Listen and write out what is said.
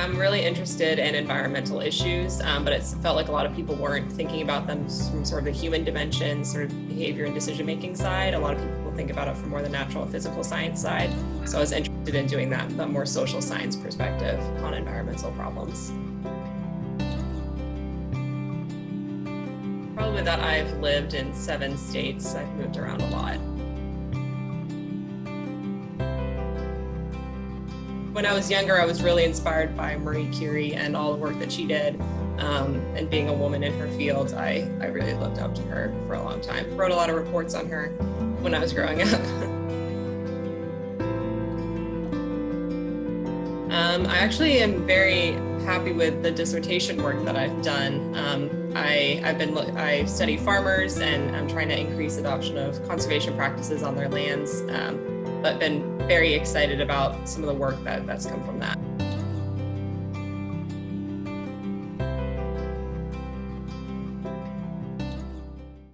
I'm really interested in environmental issues, um, but it felt like a lot of people weren't thinking about them from sort of the human dimension, sort of behavior and decision-making side. A lot of people think about it from more the natural physical science side. So I was interested in doing that, the more social science perspective on environmental problems. Probably that I've lived in seven states. I've moved around a lot. When I was younger, I was really inspired by Marie Curie and all the work that she did. Um, and being a woman in her field, I, I really looked up to her for a long time. Wrote a lot of reports on her when I was growing up. um, I actually am very happy with the dissertation work that I've done. Um, I, I've been I study farmers and I'm trying to increase adoption of conservation practices on their lands, um, but been very excited about some of the work that, that's come from that.